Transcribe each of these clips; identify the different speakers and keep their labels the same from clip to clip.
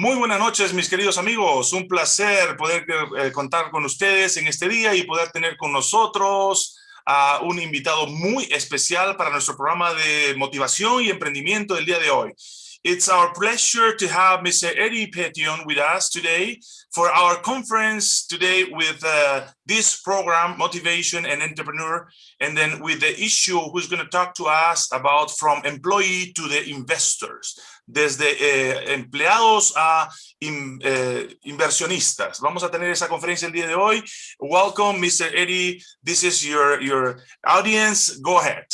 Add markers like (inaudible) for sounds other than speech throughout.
Speaker 1: Muy buenas noches, mis queridos amigos. Un placer poder eh, contar con ustedes en este día y poder tener con nosotros a un invitado muy especial para nuestro programa de motivación y emprendimiento del día de hoy. It's our pleasure to have Mr. Eddie Petion with us today for our conference today with uh, this program, Motivation and Entrepreneur, and then with the issue who's going to talk to us about from employee to the investors, desde eh, empleados a in, eh, inversionistas. Vamos a tener esa conferencia el día de hoy. Welcome, Mr. Eddie. This is your, your audience. Go ahead.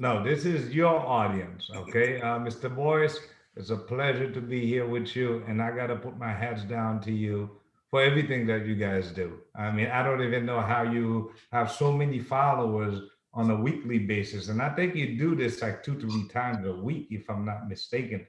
Speaker 2: No, this is your audience, okay? Uh, Mr. Boyce, it's a pleasure to be here with you, and I got to put my hats down to you for everything that you guys do. I mean, I don't even know how you have so many followers on a weekly basis, and I think you do this like two, three times a week, if I'm not mistaken.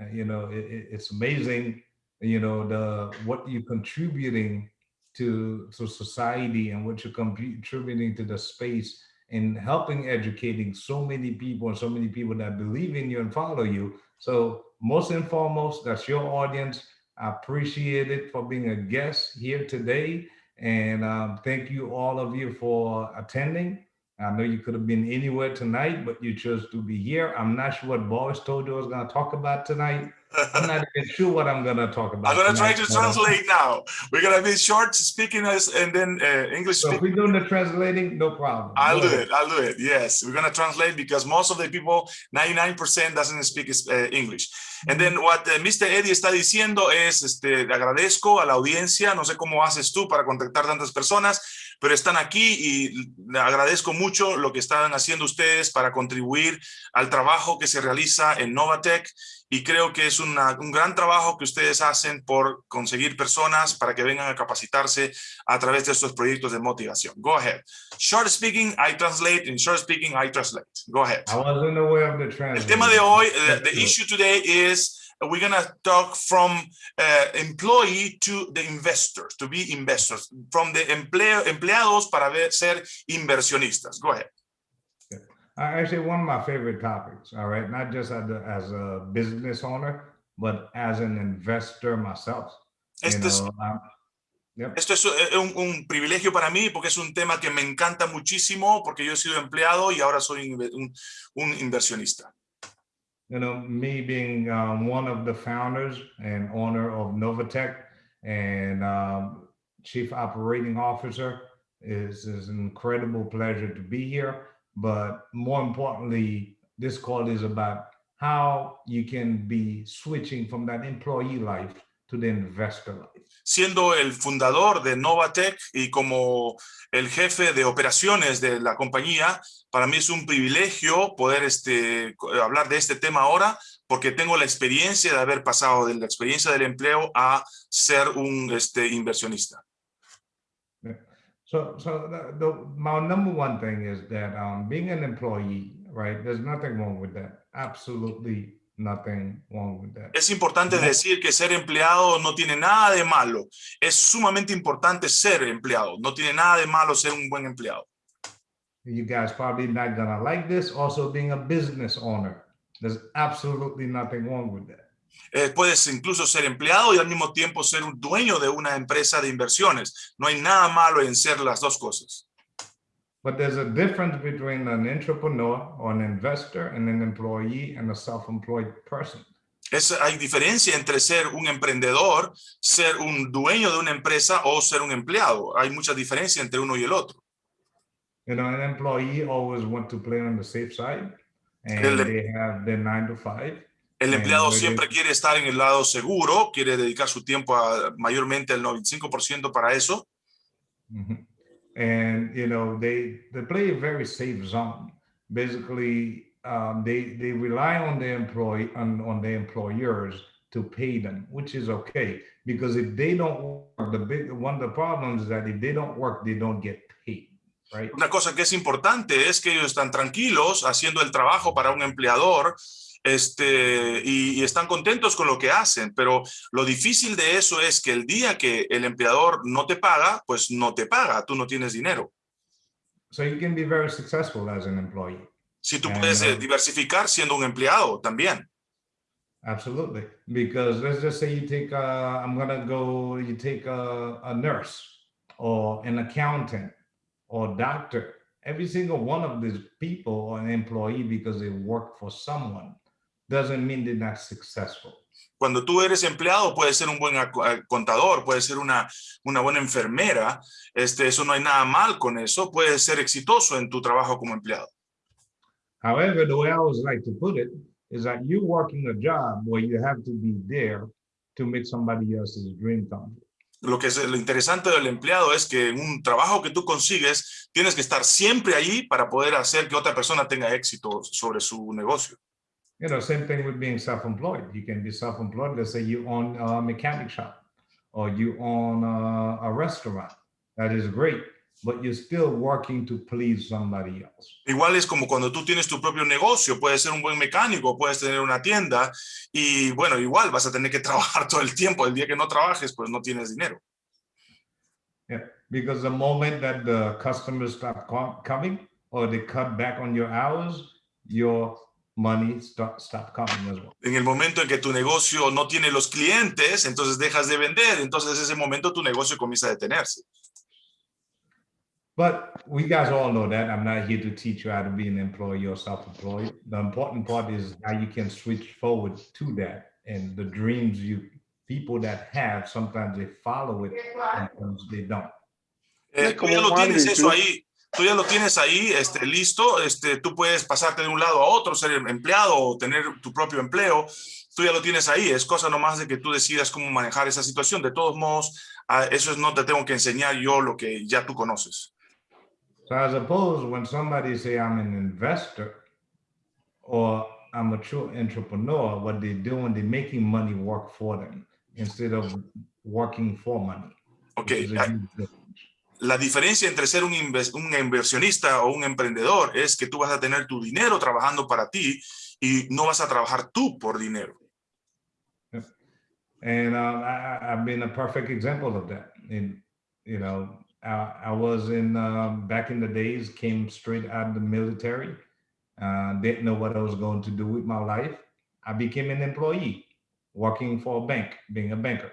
Speaker 2: Uh, you know, it, it's amazing, you know, the what you're contributing to, to society and what you're contributing to the space in helping educating so many people and so many people that believe in you and follow you. So most and foremost, that's your audience. I appreciate it for being a guest here today. And um, thank you all of you for attending. I know you could have been anywhere tonight, but you chose to be here. I'm not sure what Boris told you I was going to talk about tonight. I'm not even (laughs) sure what I'm going to talk about.
Speaker 1: I'm going to try to
Speaker 2: uh,
Speaker 1: translate now. We're going to be short speaking us and then uh, English
Speaker 2: So if we're doing the translating, no problem.
Speaker 1: I'll
Speaker 2: Go
Speaker 1: do
Speaker 2: ahead.
Speaker 1: it. I'll do it. Yes, we're gonna translate because most of the people, 99% doesn't speak uh, English. And then what uh, Mr. Eddie está diciendo es, este, agradezco a la audiencia, no sé cómo haces tú para contactar tantas personas, pero están aquí y le agradezco mucho lo que están haciendo ustedes para contribuir al trabajo que se realiza en Novatech y creo que es una- un gran trabajo que ustedes hacen por conseguir personas para que vengan a capacitarse a través de estos proyectos de motivación. Go ahead. Short speaking, I translate. In short speaking, I translate. Go ahead.
Speaker 2: I wasn't aware of the
Speaker 1: El tema de hoy,
Speaker 2: Let's
Speaker 1: the
Speaker 2: it.
Speaker 1: issue today is we're going to talk from uh, employee to the investors, to be investors, from the empleo, empleados para ser inversionistas. Go ahead.
Speaker 2: Actually, one of my favorite topics, all right, not just as a, as a business owner, but as an investor myself. You
Speaker 1: Este es,
Speaker 2: know, yep.
Speaker 1: esto es eh, un, un privilegio para mí porque es un tema que me encanta muchísimo porque yo he sido empleado y ahora soy un inversionista.
Speaker 2: You know, me being um, one of the founders and owner of Novatech and um, chief operating officer is, is an incredible pleasure to be here. But more importantly, this call is about how you can be switching from that employee life to the investor life.
Speaker 1: Siendo el fundador de Novatech y como el jefe de operaciones de la compañía, para mí es un privilegio poder este, hablar de este tema ahora, porque tengo la experiencia de haber pasado de la experiencia del empleo a ser un este, inversionista.
Speaker 2: So, so the, the, my number one thing is that um, being an employee, right? There's nothing wrong with that. Absolutely nothing wrong with that.
Speaker 1: Es importante decir que ser empleado no tiene nada de malo. Es sumamente importante ser empleado. No tiene nada de malo ser un buen empleado.
Speaker 2: You guys probably not gonna like this. Also, being a business owner, there's absolutely nothing wrong with that.
Speaker 1: Eh, puedes incluso ser empleado y al mismo tiempo ser un dueño de una empresa de inversiones. No hay nada malo en ser las dos cosas.
Speaker 2: But there's a difference between an entrepreneur or an investor and an employee and a self-employed person.
Speaker 1: Es, hay diferencia entre ser un emprendedor, ser un dueño de una empresa o ser un empleado. Hay mucha diferencia entre uno y el otro.
Speaker 2: You know, an employee always want to play on the safe side, and
Speaker 1: El-
Speaker 2: they have their nine to five.
Speaker 1: El
Speaker 2: Bien,
Speaker 1: empleado siempre quiere estar en el lado seguro, quiere dedicar su tiempo a, mayormente el 95% para eso.
Speaker 2: Mhm. And you know, they they play a very safe zone. Basically, um, they they rely on the employee on, on their employers to pay them, which is okay because if they don't work, the big one of the problems is that if they don't work, they don't get paid, right?
Speaker 1: Una cosa que es importante es que ellos están tranquilos haciendo el trabajo para un empleador este, y, y están contentos con lo que hacen, pero lo difícil de eso es que el día que el empleador no te paga, pues no te paga, tú no tienes dinero.
Speaker 2: So you can be very successful as an employee.
Speaker 1: Si tú
Speaker 2: Ah,
Speaker 1: puedes eh,
Speaker 2: no.
Speaker 1: diversificar siendo un empleado también.
Speaker 2: Absolutely. Because let's just say you take, uh, I'm gonna go, you take a, a nurse or an accountant or doctor. Every single one of these people are an employee because they work for someone. Doesn't mean they're not successful.
Speaker 1: Cuando tú eres empleado, puedes ser un buen eh, contador, puedes ser una, una buena enfermera, este, eso no hay nada mal con eso, puedes ser exitoso en tu trabajo como empleado.
Speaker 2: However, the way I always like to put it is that you're working a job where you have to be there to make somebody else's dream come true.
Speaker 1: Lo que es lo interesante del empleado es que en un trabajo que tú consigues, tienes que estar siempre allí para poder hacer que otra persona tenga éxito sobre su negocio.
Speaker 2: You know, same thing with being self-employed. You can be self-employed. Let's say you own a mechanic shop or you own a, a restaurant. That is great, but you're still working to please somebody else.
Speaker 1: Igual es como cuando tú tienes tu propio negocio, puedes ser un buen mecánico, puedes tener una tienda y bueno, igual vas a tener que (laughs) trabajar todo el tiempo. El día que no trabajes, pues no tienes dinero.
Speaker 2: Yeah, because the moment that the customers stop coming or they cut back on your hours, your money stop coming as well.
Speaker 1: En el momento en que tu negocio no tiene los clientes, entonces dejas de vender, entonces ese momento tu negocio comienza a detenerse.
Speaker 2: But we guys all know that. I'm not here to teach you how to be an employee or self-employed. The important part is how you can switch forward to that and the dreams you people that have sometimes they follow it, sometimes they don't.
Speaker 1: Eh,
Speaker 3: como
Speaker 1: lo tienes eso ahí, tú ya lo tienes ahí, este, listo, este, tú puedes pasarte de un lado a otro, ser empleado o tener tu propio empleo, tú ya lo tienes ahí, es cosa nomás de que tú decidas cómo manejar esa situación. De todos modos, eso es no te tengo que enseñar yo lo que ya tú conoces.
Speaker 2: So I suppose when somebody say I'm an investor or I'm a true entrepreneur, what they're doing, they're making money work for them instead of working for money.
Speaker 1: Ok, la diferencia entre ser un, inversionista o un emprendedor es que tú vas a tener tu dinero trabajando para ti y no vas a trabajar tú por dinero.
Speaker 2: And um, I, been a perfect example of that. And, you know, I, I was in, um, back in the days, came straight out of the military, uh, didn't know what I was going to do with my life. I became an employee, working for a bank, being a banker.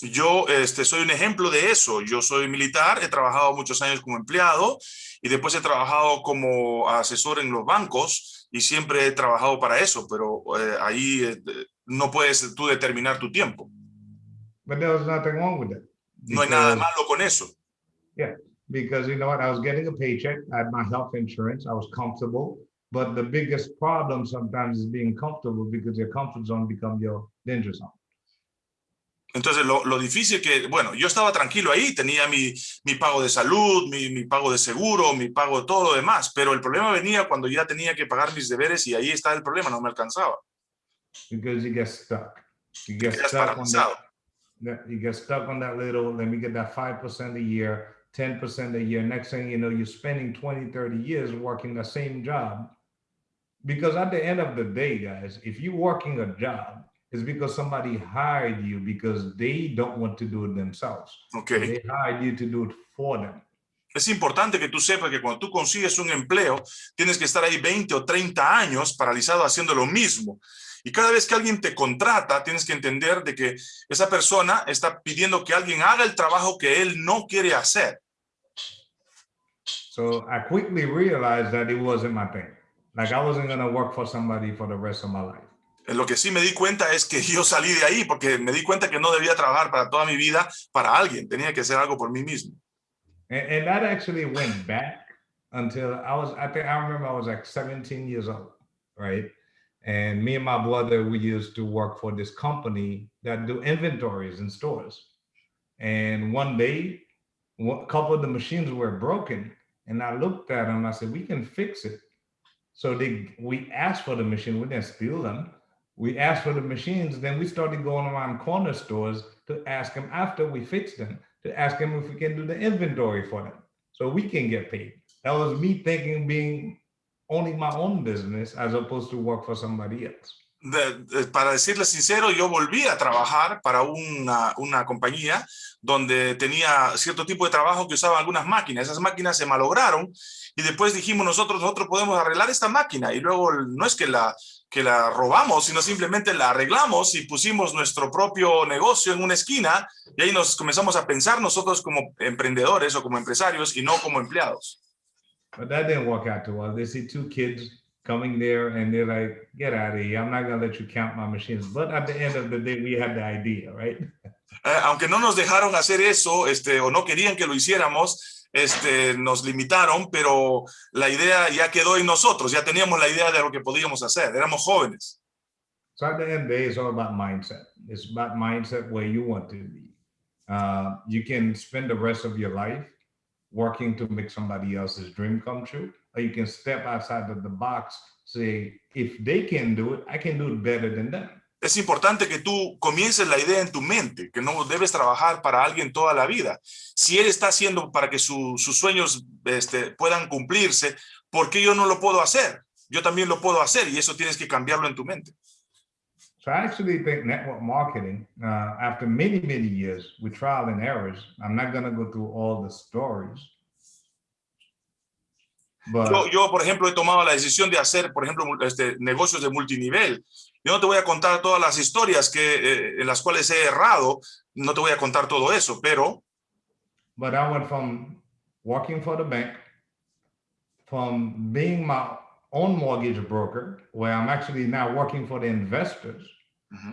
Speaker 1: Yo este, soy un ejemplo de eso. Yo soy militar, he trabajado muchos años como empleado y después he trabajado como asesor en los bancos y siempre he trabajado para eso, pero eh, ahí eh, no puedes tú determinar tu tiempo.
Speaker 2: But there was nothing wrong with that.
Speaker 1: No hay nada malo con eso.
Speaker 2: because you know what, I was getting a paycheck, I had my health insurance, I was comfortable. But the biggest problem sometimes is being comfortable because your comfort zone become your danger zone.
Speaker 1: Entonces, lo, lo difícil que, bueno, yo estaba tranquilo ahí, tenía mi, mi pago de salud, mi, mi pago de seguro, mi pago de todo lo demás, pero el problema venía cuando ya tenía que pagar mis deberes y ahí está el problema, no me alcanzaba.
Speaker 2: Because you get stuck. You get stuck on that, you get stuck on that little, let me get that five percent a year, ten percent a year. Next thing you know, you're spending 20, 30 years working the same job. Because at the end of the day, guys, if you're working a job, it's because somebody hired you because they don't want to do it themselves.
Speaker 1: Ok.
Speaker 2: They hired you to do it for them.
Speaker 1: Es importante que tú sepas que cuando tú consigues un empleo, tienes que estar ahí 20 o 30 años paralizado haciendo lo mismo. Y cada vez que alguien te contrata, tienes que entender de que esa persona está pidiendo que alguien haga el trabajo que él no quiere hacer.
Speaker 2: So I quickly realized that it wasn't my thing. Like I wasn't gonna work for somebody for the rest of my life.
Speaker 1: Eh, Lo que sí me di cuenta es que yo salí de ahí porque me di cuenta que no debía trabajar para toda mi vida para alguien, tenía que hacer algo por mí mismo.
Speaker 2: And, that actually went back until I was, I think I remember I was like 17 years old, right? And me and my brother, we used to work for this company that do inventories in stores. And one day, a couple of the machines were broken. And I looked at them, I said, we can fix it. So they, we asked for the machine, we didn't steal them. We asked for the machines, then we started going around corner stores to ask them after we fixed them to ask them if we can do the inventory for them so we can get paid. That was me thinking being owning my own business as opposed to work for somebody else.
Speaker 1: Para decirles sincero, yo volví a trabajar para una, una compañía donde tenía cierto tipo de trabajo que usaba algunas máquinas. Esas máquinas se malograron y después dijimos nosotros, nosotros podemos arreglar esta máquina. Y luego no es que la, que la robamos, sino simplemente la arreglamos y pusimos nuestro propio negocio en una esquina y ahí nos comenzamos a pensar nosotros como emprendedores o como empresarios y no como empleados.
Speaker 2: But that didn't work out too well. They see two kids coming there and they're like, get out of here. I'm not going to let you count my machines. But at the end of the day, we had the idea, right?
Speaker 1: Eh, aunque no nos dejaron hacer eso, este, o no querían que lo hiciéramos, este, nos limitaron, pero la idea ya quedó en nosotros, ya teníamos la idea de lo que podíamos hacer, éramos jóvenes.
Speaker 2: So at the end of the day, it's all about mindset. It's about mindset where you want to be. Uh, you can spend the rest of your life working to make somebody else's dream come true, or you can step outside of the box, say, if they can do it, I can do it better than them.
Speaker 1: Es importante que tú comiences la idea en tu mente, que no debes trabajar para alguien toda la vida. Si él está haciendo para que su- sus sueños este, puedan cumplirse, ¿por qué yo no lo puedo hacer? Yo también lo puedo hacer y eso tienes que cambiarlo en tu mente.
Speaker 2: So I actually think network marketing, uh, after many, many years with trial and errors, I'm not going to go through all the stories. But
Speaker 1: Yo, yo, por ejemplo, he tomado la decisión de hacer, por ejemplo, este, negocios de multinivel. Yo no te voy a contar todas las historias que, eh, en las cuales he errado, no te voy a contar todo eso, pero
Speaker 2: but I went from working for the bank, from being my own mortgage broker, where I'm actually now working for the investors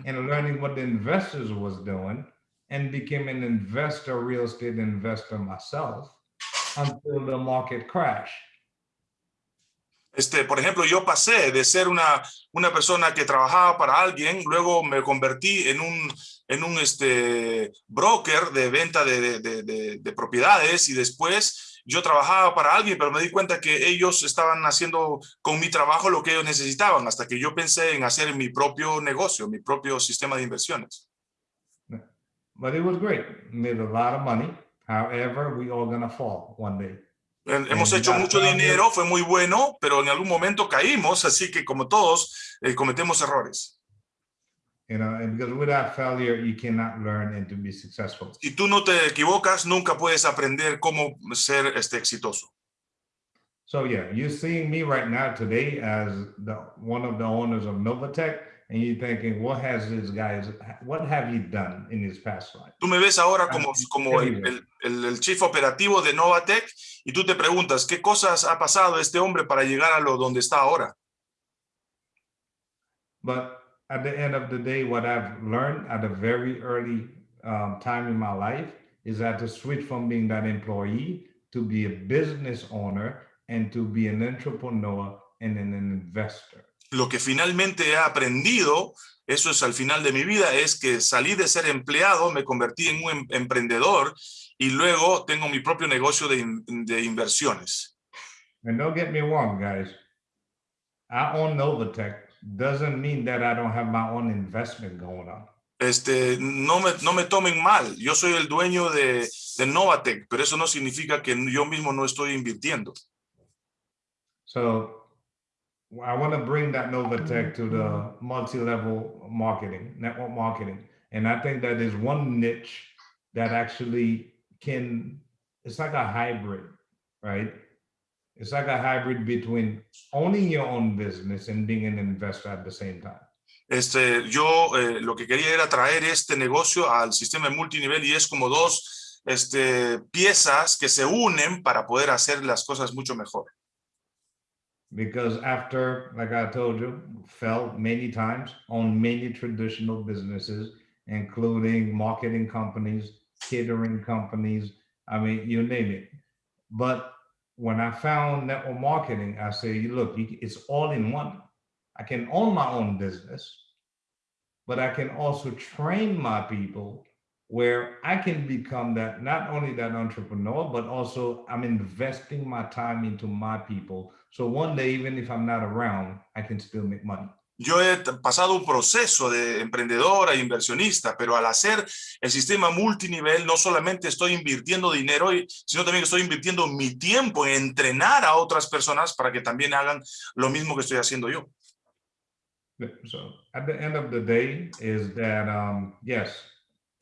Speaker 2: and learning what the investors was doing and became an investor, real estate investor myself until the market crashed.
Speaker 1: Este, por ejemplo, yo pasé de ser una, una persona que trabajaba para alguien, luego me convertí en un, en un este, broker de venta de, de- de- de- de propiedades y después yo trabajaba para alguien, pero me di cuenta que ellos estaban haciendo con mi trabajo lo que ellos necesitaban, hasta que yo pensé en hacer mi propio negocio, mi propio sistema de inversiones.
Speaker 2: But it was great. Made a lot of money. However, we all gonna fall one day.
Speaker 1: Hemos hecho mucho dinero, fue muy bueno, pero en algún momento caímos, así que como todos, eh, cometemos errores.
Speaker 2: You know, and because without failure, you cannot learn and to be successful.
Speaker 1: Si tú no te equivocas, nunca puedes aprender cómo ser este, exitoso.
Speaker 2: So yeah, you're seeing me right now today as the one of the owners of Novatech, and you're thinking, what has this guy? What have you done in his past life?
Speaker 1: Tú me ves ahora
Speaker 2: Ah,
Speaker 1: como, como el- el- el chief operativo de Novatec y tú te preguntas, ¿qué cosas ha pasado este hombre para llegar a lo donde está ahora?
Speaker 2: But at the end of the day, what I've learned at a very early um, time in my life is that to switch from being that employee to be a business owner and to be an entrepreneur and an investor.
Speaker 1: Lo que finalmente he aprendido, eso es al final de mi vida, es que salí de ser empleado, me convertí en un em- emprendedor y luego tengo mi propio negocio de, in- de inversiones.
Speaker 2: And don't get me wrong, guys. I own Novatech doesn't mean that I don't have my own investment going on.
Speaker 1: Este, no, me, no me tomen mal, yo soy el dueño de, de Novatec, pero eso no significa que yo mismo no estoy invirtiendo.
Speaker 2: So I want to bring that Novatech to the multi-level marketing, network marketing. And I think that is one niche that actually can, it's like a hybrid, right? It's like a hybrid between owning your own business and being an investor at the same time.
Speaker 1: Este, yo eh, lo que quería era traer este negocio al sistema de multinivel y es como dos este, piezas que se unen para poder hacer las cosas mucho mejor.
Speaker 2: Because after, like I told you, fell many times on many traditional businesses, including marketing companies, catering companies, I mean, you name it. But when I found network marketing, I say, you look, it's all in one. I can own my own business, but I can also train my people where I can become that, not only that entrepreneur, but also I'm investing my time into my people. So one day, even if I'm not around, I can still make money.
Speaker 1: Yo he pasado un proceso de emprendedora e inversionista, pero al hacer el sistema multinivel no solamente estoy invirtiendo dinero, sino también estoy invirtiendo mi tiempo en entrenar a otras personas para que también hagan lo mismo que estoy haciendo yo.
Speaker 2: So at the end of the day is that, um, yes,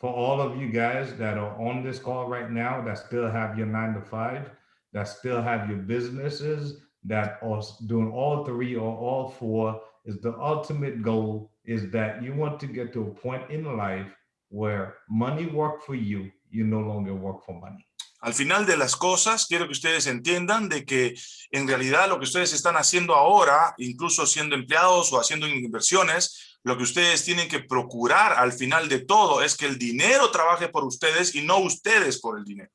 Speaker 2: for all of you guys that are on this call right now, that still have your nine to five, that still have your businesses, that are doing all three or all four, is the ultimate goal is that you want to get to a point in life where money work for you, you no longer work for money.
Speaker 1: Al final de las cosas, quiero que ustedes entiendan de que en realidad lo que ustedes están haciendo ahora, incluso siendo empleados o haciendo inversiones, lo que ustedes tienen que procurar al final de todo es que el dinero trabaje por ustedes y no ustedes por el dinero.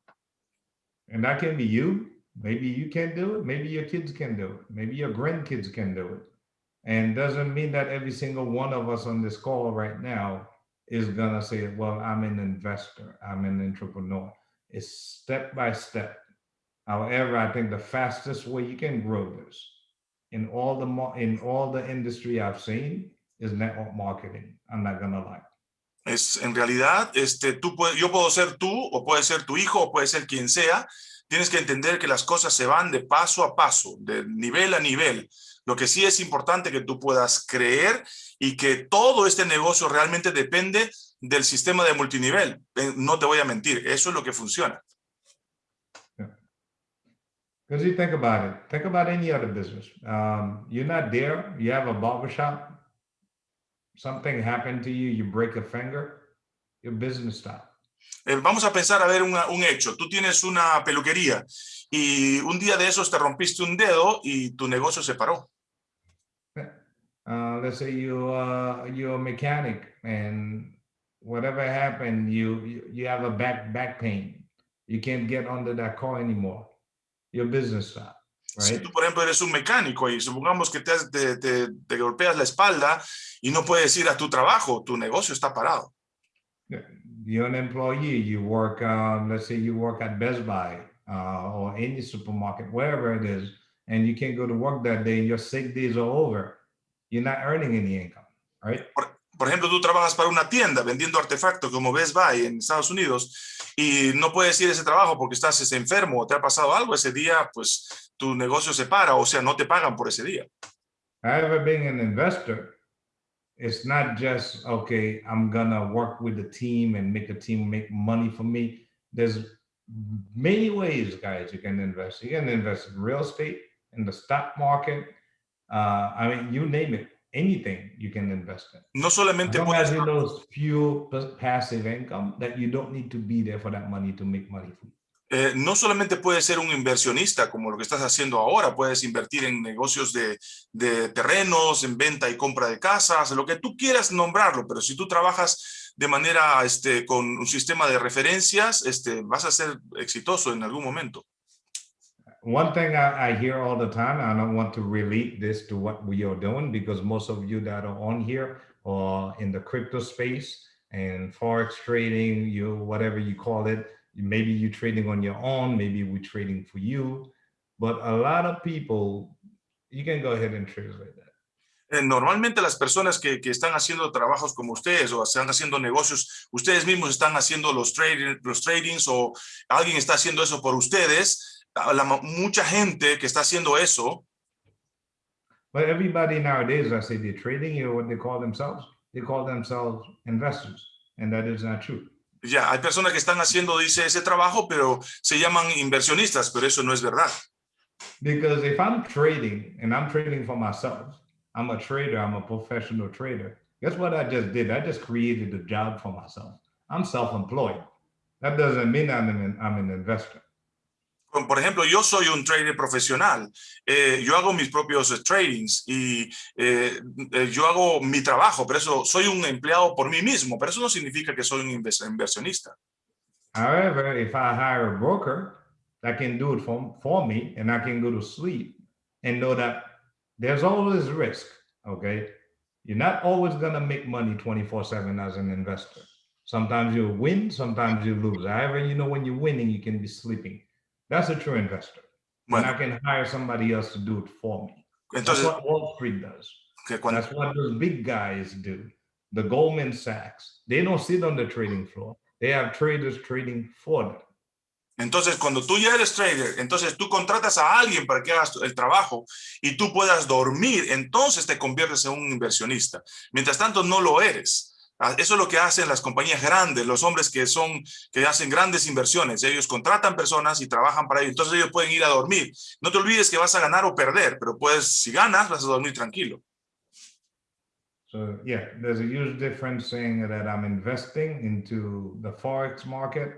Speaker 2: And that can be you. Maybe you can do it. Maybe your kids can do it. Maybe your grandkids can do it. And doesn't mean that every single one of us on this call right now is going to say, well, I'm an investor. I'm an entrepreneur. It's step by step. However, I think the fastest way you can grow this in all the in all the industry I've seen is network marketing. I'm not gonna lie.
Speaker 1: Es en realidad, este, tú puedes, yo puedo ser tú, o puede ser tu hijo, o puede ser quien sea. Tienes que entender que las cosas se van de paso a paso, de nivel a nivel. Lo que sí es importante que tú puedas creer y que todo este negocio realmente depende del sistema de multinivel. Eh, no te voy a mentir, eso es lo que funciona.
Speaker 2: Because you think about it, think about any other business. Um, you're not there, you have a barbershop, something happened to you, you break a finger, your business stops.
Speaker 1: Eh, vamos a pensar a ver un, un hecho. Tú tienes una peluquería y un día de esos te rompiste un dedo y tu negocio se paró.
Speaker 2: Uh, let's say you uh, you're a mechanic and whatever happened, you, you you have a back back pain. You can't get under that car anymore. Your business stop.
Speaker 1: Si tú, por ejemplo, eres un mecánico y supongamos que te, te, te- te golpeas la espalda y no puedes ir a tu trabajo, tu negocio está parado.
Speaker 2: You're an employee. You work. Um, let's say you work at Best Buy uh, or any supermarket, wherever it is, and you can't go to work that day. Your sick days are over. You're not earning any income, right?
Speaker 1: Por ejemplo, tú trabajas para una tienda vendiendo artefactos como Best Buy en Estados Unidos y no puedes ir a ese trabajo porque estás enfermo o te ha pasado algo ese día, pues tu negocio se para, o sea, no te pagan por ese día.
Speaker 2: However, being an investor, it's not just okay. I'm gonna work with the team and make the team make money for me. There's many ways, guys. You can invest. You can invest in real estate, in the stock market. Uh, I mean, you name it. Anything you can invest in.
Speaker 1: No
Speaker 2: As
Speaker 1: solamente
Speaker 2: long as you know few pas- passive income that you don't need to be there for that money to make money
Speaker 1: eh, no solamente puedes ser un inversionista como lo que estás haciendo ahora, puedes invertir en negocios de, de terrenos, en venta y compra de casas, lo que tú quieras nombrarlo, pero si tú trabajas de manera este, con un sistema de referencias, este, vas a ser exitoso en algún momento.
Speaker 2: One thing I, I hear all the time, I don't want to relate this to what we are doing because most of you that are on here are in the crypto space and forex trading, you whatever you call it. Maybe you're trading on your own, maybe we're trading for you. But a lot of people, you can go ahead and translate that.
Speaker 1: Eh, Normalmente las personas que, que están haciendo trabajos como ustedes o están haciendo negocios, ustedes mismos están haciendo los, trading, los tradings o alguien está haciendo eso por ustedes. La, mucha gente que está haciendo eso,
Speaker 2: But everybody nowadays, I say they're trading, you know what they call themselves? They call themselves investors. And that is not true.
Speaker 1: ya, hay personas que están haciendo, dice, ese trabajo, pero se llaman inversionistas, pero eso no es verdad.
Speaker 2: Because if I'm trading and I'm trading for myself, I'm a trader, I'm a professional trader. Guess what I just did? I just created a job for myself. I'm self-employed. That doesn't mean I'm an, I'm an investor.
Speaker 1: Por ejemplo, yo soy un trader profesional, eh, yo hago mis propios eh, tradings y eh, eh, yo hago mi trabajo, pero eso soy un empleado por mí mismo, pero eso no significa que soy un inversionista.
Speaker 2: However, if I hire a broker that can do it for, for me and I can go to sleep and know that there's always risk, okay? You're not always gonna make money 24-7 as an investor. Sometimes you'll win, sometimes you lose. However, you know when you're winning, you can be sleeping. That's a true investor. And I
Speaker 1: Bueno,
Speaker 2: can hire somebody else to do it for me. That's
Speaker 1: entonces,
Speaker 2: what Wall Street does.
Speaker 1: que cuando,
Speaker 2: That's what those big guys do. The Goldman Sachs, they don't sit on the trading floor. They have traders trading for them.
Speaker 1: entonces cuando tú ya eres trader, entonces tú contratas a alguien para que hagas el trabajo y tú puedas dormir, entonces te conviertes en un inversionista. Mientras tanto, no lo eres. Ah, Eso es lo que hacen las compañías grandes, los hombres que son, que hacen grandes inversiones. Ellos contratan personas y trabajan para ellos. Entonces ellos pueden ir a dormir. No te olvides que vas a ganar o perder, pero puedes, si ganas, vas a dormir tranquilo.
Speaker 2: So yeah, there's a huge difference saying that I'm investing into the Forex market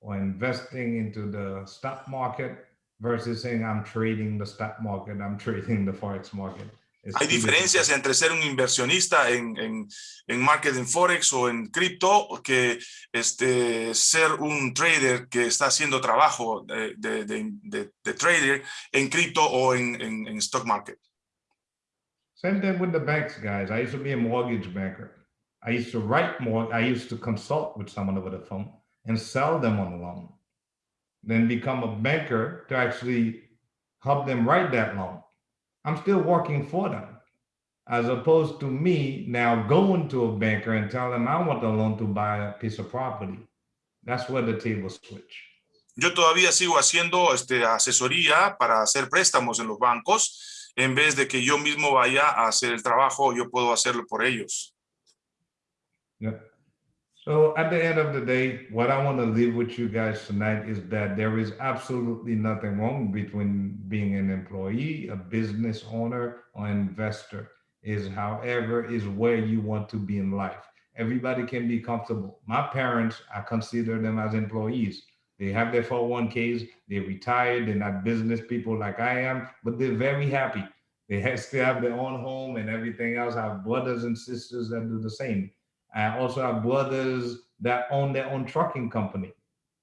Speaker 2: or investing into the stock market versus saying I'm trading the stock market, I'm (laughs) trading the Forex market.
Speaker 1: Hay diferencias entre ser un inversionista en, en, en market en Forex o en cripto que este, ser un trader que está haciendo trabajo de, de, de- de- de trader en cripto o en, en, en stock market.
Speaker 2: Same thing with the banks, guys. I used to be a mortgage banker. I used to write more. I used to consult with someone over the phone and sell them on the loan. Then become a banker to actually help them write that loan. I'm still working for them, as opposed to me now going to a banker and telling them I want the loan to buy a piece of property. That's where the table switch.
Speaker 1: Yo todavía sigo haciendo este, asesoría para hacer préstamos en los bancos. En vez de que yo mismo vaya a hacer el trabajo, yo puedo hacerlo por ellos.
Speaker 2: Yeah. So at the end of the day, what I want to leave with you guys tonight is that there is absolutely nothing wrong between being an employee, a business owner, or investor. Is however is where you want to be in life. Everybody can be comfortable. My parents, I consider them as employees. They have their 401ks, they retired, they're not business people like I am, but they're very happy. They have, (laughs) still have their own home and everything else. I have brothers and sisters that do the same. I also have brothers that own their own trucking company.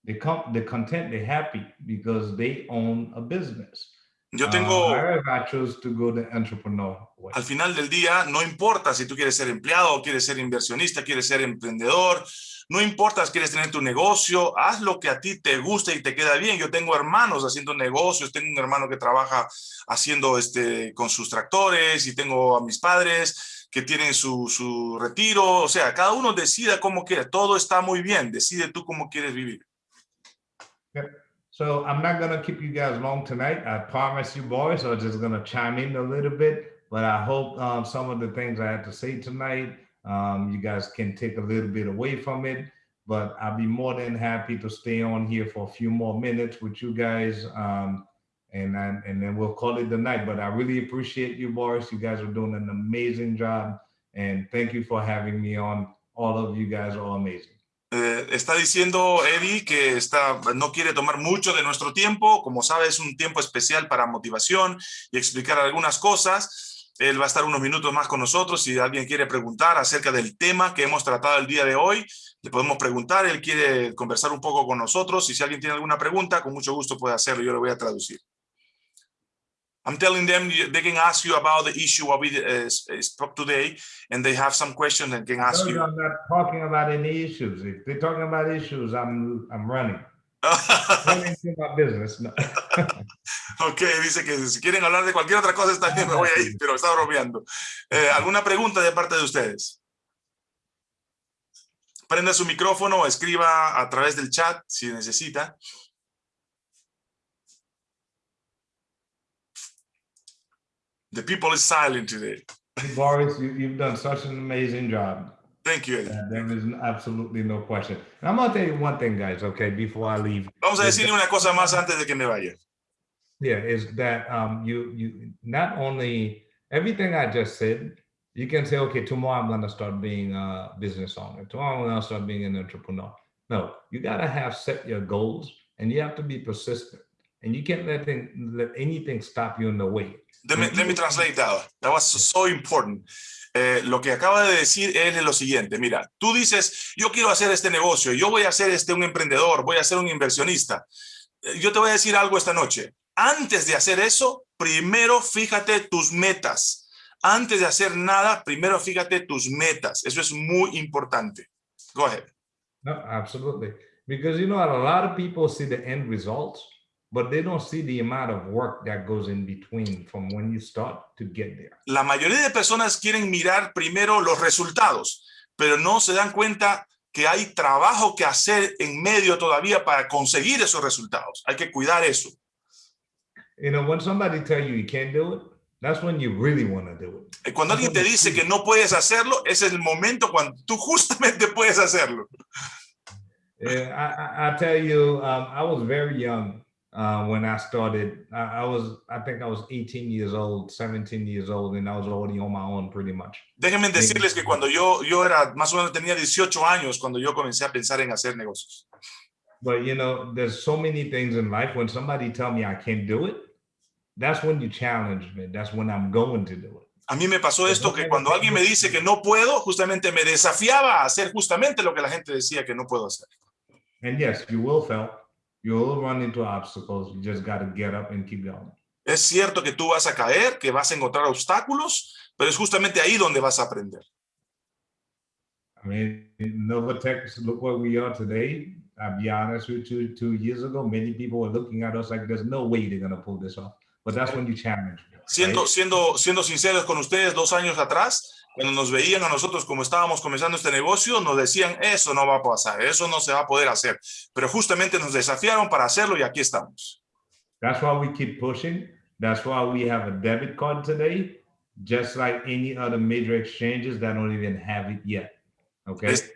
Speaker 2: They come, they're content, they're happy because they own a business.
Speaker 1: Yo
Speaker 2: Uh,
Speaker 1: tengo,
Speaker 2: however, I chose to go the entrepreneur way.
Speaker 1: al final del día, no importa si tú quieres ser empleado, quieres ser inversionista, quieres ser emprendedor, no importa si quieres tener tu negocio, haz lo que a ti te gusta y te queda bien. Yo tengo hermanos haciendo negocios, tengo un hermano que trabaja haciendo este con sus tractores y tengo a mis padres que tienen su, su retiro, o sea, cada uno decida cómo quiere, todo está muy bien, decide tú cómo quieres vivir.
Speaker 2: So I'm not gonna keep you guys long tonight. I promise you, boys. I'm just gonna chime in a little bit, but I hope um, some of the things I had to say tonight, um, you guys can take a little bit away from it. But I'll be more than happy to stay on here for a few more minutes with you guys, um, and then and then we'll call it the night. But I really appreciate you, boys. You guys are doing an amazing job, and thank you for having me on. All of you guys are amazing.
Speaker 1: Eh, está diciendo Eddie que está, no quiere tomar mucho de nuestro tiempo. Como sabe, es un tiempo especial para motivación y explicar algunas cosas. Él va a estar unos minutos más con nosotros. Si alguien quiere preguntar acerca del tema que hemos tratado el día de hoy, le podemos preguntar. Él quiere conversar un poco con nosotros. Y si alguien tiene alguna pregunta, con mucho gusto puede hacerlo. Yo le voy a traducir. I'm telling them they can ask you about the issue what we uh, spoke today, and they have some questions and can ask
Speaker 2: No,
Speaker 1: you.
Speaker 2: I'm not talking about any issues. If they're talking about issues, I'm I'm running. (laughs) Running to my business. No. (laughs)
Speaker 1: Ok, dice que si quieren hablar de cualquier otra cosa está bien, me voy a ir, (laughs) pero está bromeando. Eh, ¿Alguna pregunta de parte de ustedes? Prenda su micrófono o escriba a través del chat si necesita. The people is silent today.
Speaker 2: Boris, you, you've done such an amazing job.
Speaker 1: Thank you,
Speaker 2: Uh, there is absolutely no question. And I'm gonna tell you one thing, guys. Okay, before I leave,
Speaker 1: Vamos a decirle una cosa más antes de que me vaya.
Speaker 2: yeah, is that um you you not only everything I just said, you can say, okay, tomorrow I'm gonna start being a business owner. Tomorrow I'm gonna start being an entrepreneur. No, you gotta have set your goals, and you have to be persistent, and you can't let thing, let anything stop you in the way.
Speaker 1: Let me, let me translate that. That was so important. Eh, lo que acaba de decir es lo siguiente. Mira, tú dices, yo quiero hacer este negocio, yo voy a ser este, un emprendedor, voy a ser un inversionista. Eh, Yo te voy a decir algo esta noche. Antes de hacer eso, primero fíjate tus metas. Antes de hacer nada, primero fíjate tus metas. Eso es muy importante. Go ahead.
Speaker 2: No, absolutely. Because you know, a lot of people see the end results, but they don't see the amount of work that goes in between from when you start to get there.
Speaker 1: La mayoría de personas quieren mirar primero los resultados, pero no se dan cuenta que hay trabajo que hacer en medio todavía para conseguir esos resultados. Hay que cuidar eso.
Speaker 2: You know, when somebody tell you you can't do it, that's when you really want to do it.
Speaker 1: Cuando alguien te dice que no puedes hacerlo, ese es el momento cuando tú justamente puedes hacerlo.
Speaker 2: Yeah, I, I, I tell you, um, I was very young uh, when I started. I, I was, I think I was 18 years old, 17 years old, and I was already on my own pretty much.
Speaker 1: Déjenme decirles que cuando yo, yo era, más o menos tenía 18 años cuando yo comencé a pensar en hacer negocios.
Speaker 2: But you know, there's so many things in life when somebody tell me I can't do it, that's when you challenge me. That's when I'm going to do it.
Speaker 1: A mí me pasó esto que cuando alguien me dice que no puedo, justamente me desafiaba a hacer justamente lo que la gente decía que no puedo hacer.
Speaker 2: And yes, you will fail. You will run into obstacles. You just got to get up and keep going.
Speaker 1: Es cierto que tú vas a caer, que vas a encontrar obstáculos, pero es justamente ahí donde vas a aprender.
Speaker 2: I mean, Novatex, look where we are today. I'll be honest with you, two years ago, many people were looking at us like there's no way they're going to pull this off. But that's when you challenge.
Speaker 1: Siendo,
Speaker 2: right?
Speaker 1: siendo, siendo sinceros con ustedes, dos años atrás, cuando nos veían a nosotros como estábamos comenzando este negocio, nos decían, eso no va a pasar, eso no se va a poder hacer. Pero justamente nos desafiaron para hacerlo y aquí estamos.
Speaker 2: That's why we keep pushing. That's why we have a debit card today, just like any other major exchanges that don't even have it yet. Okay.
Speaker 1: Es,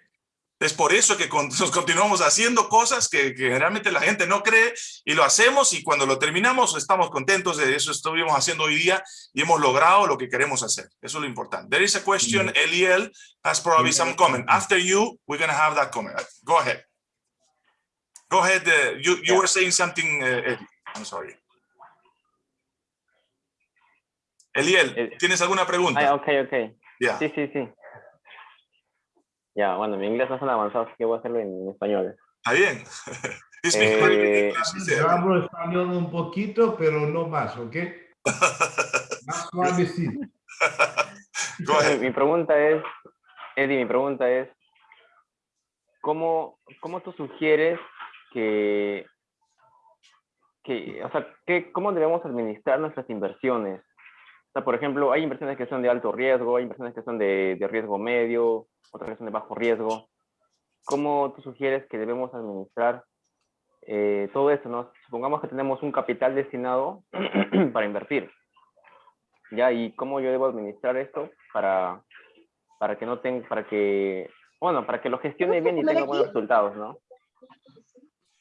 Speaker 1: es por eso que con- (laughs) nos continuamos haciendo cosas que, que generalmente la gente no cree y lo hacemos y cuando lo terminamos estamos contentos de eso estuvimos haciendo hoy día y hemos logrado lo que queremos hacer. Eso es lo importante. There is a question, Eliel has probably some comment. After you, we're going to have that comment. Go ahead. Go ahead. uh, you you were saying something, uh, Eddie. I'm sorry. Eliel,
Speaker 3: Eh,
Speaker 1: ¿tienes alguna pregunta?
Speaker 3: Ah, ok, ok.
Speaker 1: Yeah.
Speaker 3: Sí, sí, sí. Ya, bueno, mi inglés no es tan avanzado, así que voy a hacerlo en español.
Speaker 1: Está bien. (laughs) It's
Speaker 3: Eh,
Speaker 2: hablo español un poquito, pero no más, ¿ok? (laughs) Más suavecito. (laughs)
Speaker 1: Go ahead.
Speaker 3: Mi, mi pregunta es, Eddie, mi pregunta es, ¿cómo, cómo tú sugieres que, que, o sea, que, cómo debemos administrar nuestras inversiones? Sea, por ejemplo, hay inversiones que son de alto riesgo, hay inversiones que son de, de riesgo medio, otras que son de bajo riesgo. ¿Cómo tú sugieres que debemos administrar eh, todo eso? ¿no? Supongamos que tenemos un capital destinado (clears throat) para invertir. ¿Ya? ¿Y cómo yo debo administrar esto para, para que no tenga, para que, bueno, para que lo gestione bien y tenga buenos resultados, ¿no?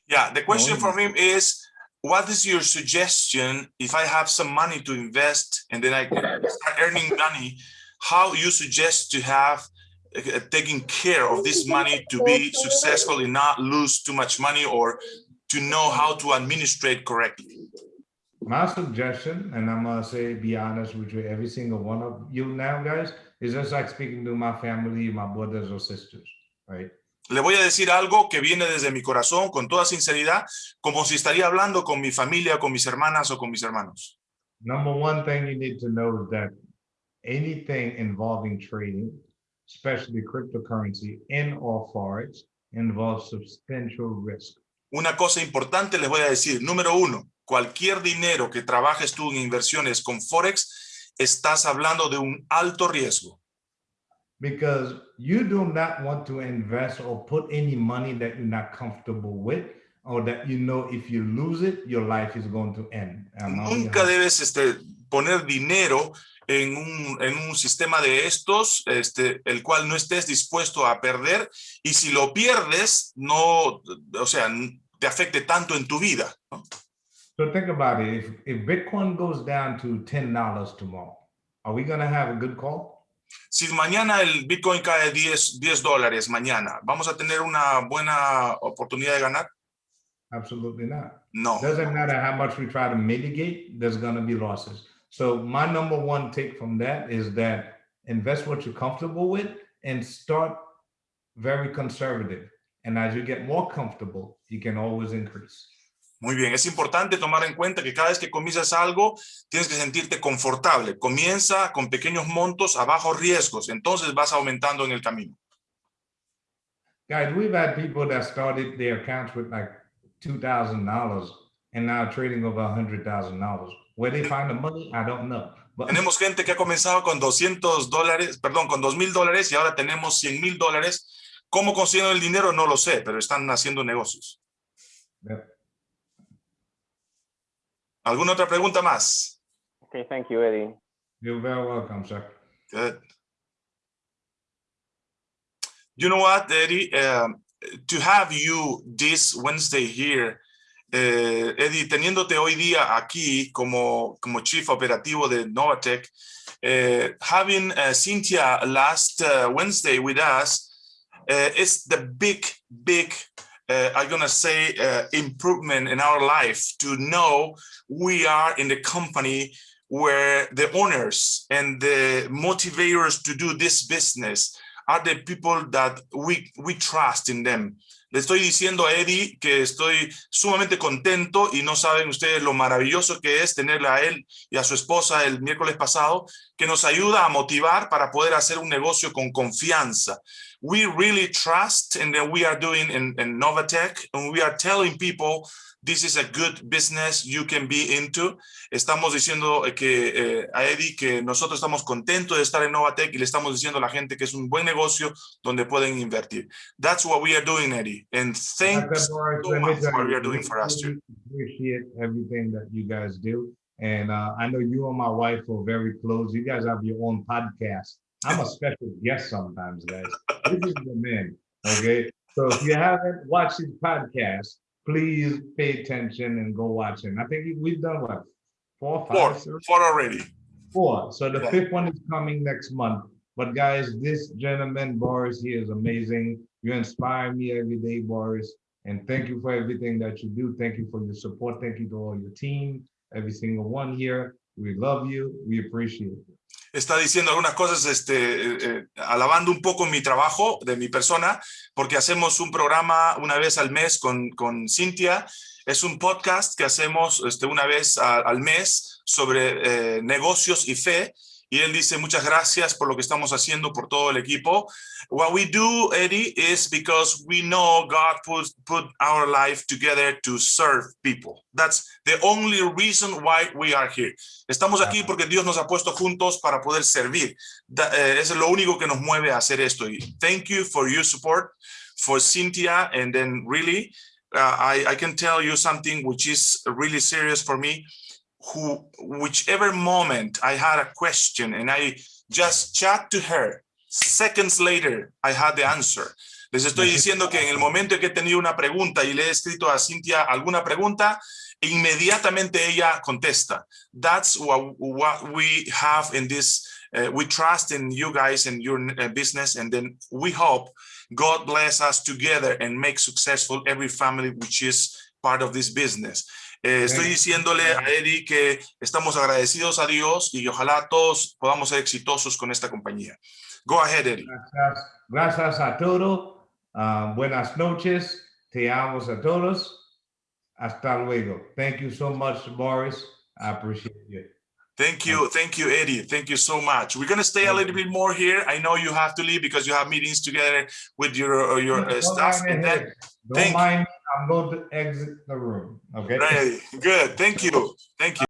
Speaker 1: Yeah, the question from him is, what is your suggestion if I have some money to invest and then I start earning money, how you suggest to have uh, taking care of this money to be successful and not lose too much money or to know how to administrate correctly?
Speaker 2: My suggestion, and I'm gonna say, be honest with you, every single one of you now, guys, is just like speaking to my family, my brothers or sisters, right?
Speaker 1: Le voy a decir algo que viene desde mi corazón con toda sinceridad, como si estaría hablando con mi familia, con mis hermanas o con mis hermanos.
Speaker 2: Number one thing you need to know is that anything involving trading, especially cryptocurrency and or forex, involves substantial risk.
Speaker 1: Una cosa importante les voy a decir. Número uno, cualquier dinero que trabajes tú en inversiones con Forex, estás hablando de un alto riesgo.
Speaker 2: Because you do not want to invest or put any money that you're not comfortable with, or that you know if you lose it, your life is going to end.
Speaker 1: Nunca debes este, poner dinero en un, en un sistema de estos, este, el cual no estés dispuesto a perder. Y si lo pierdes, no, o sea, te afecte tanto en tu vida. ¿no?
Speaker 2: So think about it. If, if Bitcoin goes down to $10 tomorrow, are we going to have a good call?
Speaker 1: Si mañana el Bitcoin cae 10, 10 dólares, mañana, ¿vamos a tener una buena oportunidad de ganar?
Speaker 2: Absolutely not.
Speaker 1: No.
Speaker 2: Doesn't matter how much we try to mitigate, there's going to be losses. So my number one take from that is that invest what you're comfortable with and start very conservative. And as you get more comfortable, you can always increase.
Speaker 1: Muy bien, es importante tomar en cuenta que cada vez que comienzas algo, tienes que sentirte confortable. Comienza con pequeños montos a bajos riesgos, entonces vas aumentando en el camino.
Speaker 2: Guys, we've had people that started their accounts with like $2,000 and now trading over $100,000. Where they find the money, I don't know. But
Speaker 1: Tenemos gente que ha comenzado con 200 dólares, perdón, con 2 mil dólares y ahora tenemos 100 mil dólares. ¿Cómo consiguen el dinero? No lo sé, pero están haciendo negocios. ¿Alguna otra pregunta más?
Speaker 3: Okay, thank you, Eddie.
Speaker 2: you're very welcome, sir.
Speaker 1: Good. You know what, Eddie? Um, to have you this Wednesday here eh, Eddie, teniéndote hoy día aquí como, como chief operativo de Novatec, uh, having uh, Cynthia last uh, Wednesday with us uh, is the big, big, uh, I'm gonna say, uh, improvement in our life to know we are in the company where the owners and the motivators to do this business are the people that we, we trust in them. Le estoy diciendo a Eddie que estoy sumamente contento y no saben ustedes lo maravilloso que es tenerle a él y a su esposa el miércoles pasado, que nos ayuda a motivar para poder hacer un negocio con confianza. We really trust in that we are doing in, in Novatech and we are telling people this is a good business you can be into. Estamos diciendo que eh, a Eddie que nosotros estamos contentos de estar en Novatech y le estamos diciendo a la gente que es un buen negocio donde pueden invertir. That's what we are doing, Eddie. And thank you so much for what you are doing for us too.
Speaker 2: Appreciate everything that you guys do. And uh, I know you and my wife are very close. You guys have your own podcast. I'm a special guest sometimes, guys. This is the man. Okay. So if you haven't watched his podcast, please pay attention and go watch it. I think we've done what? Four,
Speaker 1: Four,
Speaker 2: five, sir?
Speaker 1: four already.
Speaker 2: Four. So the
Speaker 1: Yeah.
Speaker 2: fifth one is coming next month. But guys, this gentleman, Boris, he is amazing. You inspire me every day, Boris. And thank you for everything that you do. Thank you for your support. Thank you to all your team, every single one here. We love you. We appreciate you.
Speaker 1: Está diciendo algunas cosas, este, eh, eh, alabando un poco mi trabajo, de mi persona, porque hacemos un programa una vez al mes con, con Cintia. Es un podcast que hacemos este, una vez al mes sobre eh, negocios y fe. Y él dice, muchas gracias por lo que estamos haciendo, por todo el equipo. What we do, Eddie, is because we know God put, put our life together to serve people. That's the only reason why we are here. Estamos aquí porque Dios nos ha puesto juntos para poder servir. Eh, es lo único que nos mueve a hacer esto. Y thank you for your support, for Cynthia, and then really, uh, I, I can tell you something which is really serious for me. Who, whichever moment I had a question and I just chat to her, seconds later I had the answer. Les estoy diciendo que en el momento en que he tenido una pregunta y le he escrito a Cintia alguna pregunta, inmediatamente ella contesta. That's what, what we have in this. uh, we trust in you guys and your uh, business, and then we hope God bless us together and make successful every family which is part of this business. Eh, estoy diciéndole a Eddie que estamos agradecidos a Dios y ojalá todos podamos ser exitosos con esta compañía. Go ahead, Eddie.
Speaker 2: Gracias, gracias a todos. Ah, buenas noches. Te amo a todos. Hasta luego. Thank you so much, Boris. I appreciate you.
Speaker 1: Thank you. Thank you, Eddie. Thank you so much. We're going to stay a little bit more here. I know you have to leave because you have meetings together with your, uh, your uh,
Speaker 2: Don't
Speaker 1: staff.
Speaker 2: mind
Speaker 1: and that.
Speaker 2: Don't
Speaker 1: Thank
Speaker 2: mind. I'm going to exit the room. Okay.
Speaker 1: Right. Good. Thank you. Thank you.